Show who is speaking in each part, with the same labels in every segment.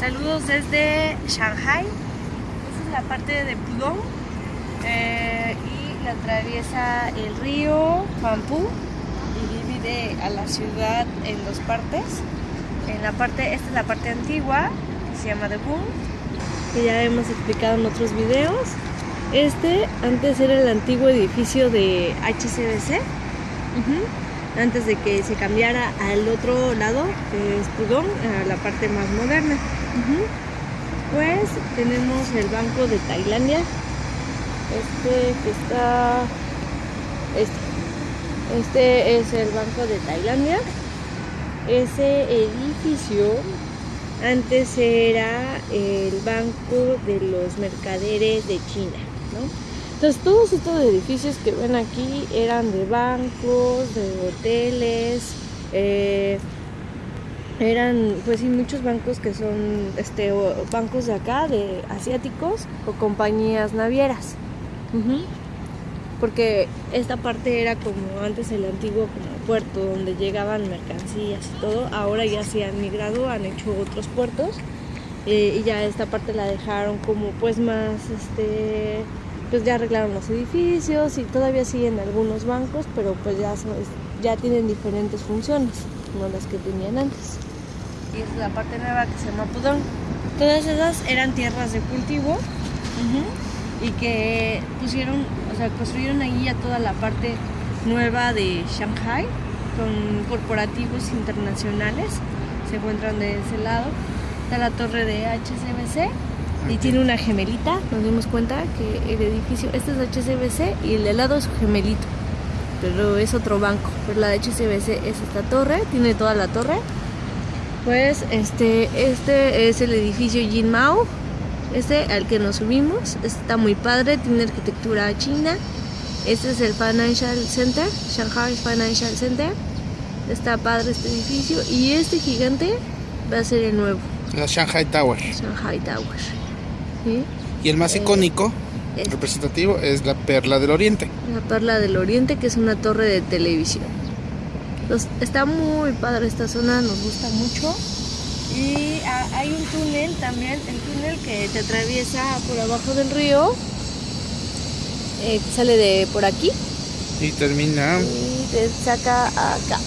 Speaker 1: Saludos desde Shanghai. Esta es la parte de Pudong eh, y la atraviesa el río Huangpu y divide a la ciudad en dos partes. En la parte, esta es la parte antigua que se llama Boom, que ya hemos explicado en otros videos. Este antes era el antiguo edificio de HCBC. Antes de que se cambiara al otro lado, que es Pudong, a la parte más moderna. Pues tenemos el Banco de Tailandia. Este que está. Este. Este es el Banco de Tailandia. Ese edificio antes era el Banco de los Mercaderes de China, ¿no? Entonces todos estos edificios que ven aquí eran de bancos, de hoteles, eh, eran pues sí muchos bancos que son este bancos de acá, de asiáticos o compañías navieras. Porque esta parte era como antes el antiguo como puerto donde llegaban mercancías y todo. Ahora ya se han migrado, han hecho otros puertos eh, y ya esta parte la dejaron como pues más este pues ya arreglaron los edificios y todavía siguen algunos bancos, pero pues ya ya tienen diferentes funciones, no las que tenían antes. Y esta es la parte nueva que se llama Pudong. Todas esas eran tierras de cultivo y que pusieron, o sea, construyeron ahí ya toda la parte nueva de Shanghai con corporativos internacionales. Se encuentran de ese lado. Está la torre de HSBC y tiene una gemelita. Nos dimos cuenta que el edificio, este es HSBC y el de lado es su gemelito. Pero es otro banco. Pero la de HSBC es esta torre, tiene toda la torre. Pues este, este es el edificio Jin Mao, este al que nos subimos. Está muy padre, tiene arquitectura china. Este es el Financial Center, Shanghai Financial Center. Está padre este edificio y este gigante va a ser el nuevo,
Speaker 2: La Shanghai Tower.
Speaker 1: Shanghai Tower. ¿Sí?
Speaker 2: Y el más
Speaker 1: Eh,
Speaker 2: icónico, representativo, es la Perla del Oriente.
Speaker 1: La Perla del Oriente, que es una torre de televisión. Está muy padre esta zona, nos gusta mucho. Y hay un túnel también, el túnel que te atraviesa por abajo del río. eh, sale de por aquí
Speaker 2: Y termina.
Speaker 1: y te saca acá,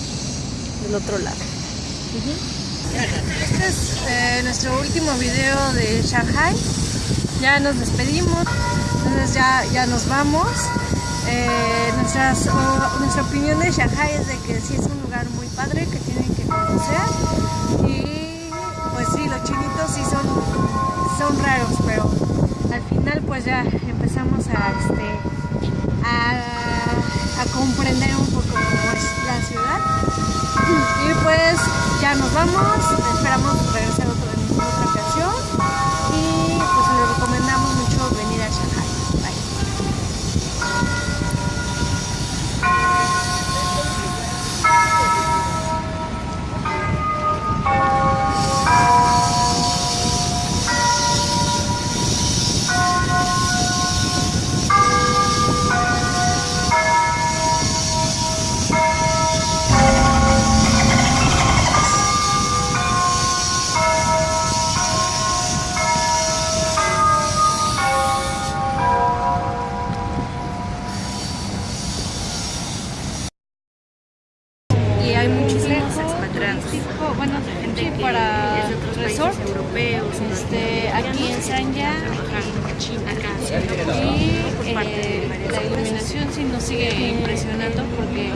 Speaker 1: del otro lado. Este es eh, nuestro último video de Shanghai. Ya nos despedimos, entonces ya, ya nos vamos. Eh, nuestra opinión de Shanghai es de que sí es un lugar muy padre que tienen que conocer. Y pues sí, los chinitos sí son, son raros, pero al final pues ya empezamos a, este, a, a comprender un poco cómo es la ciudad. Y pues ya nos vamos, esperamos regresar otro, en expatriados. Bueno, gente que
Speaker 3: para
Speaker 1: es otros
Speaker 3: resort,
Speaker 1: países europeos,
Speaker 3: Este, aquí en Sanya, y eh, la iluminación sí nos sigue impresionando porque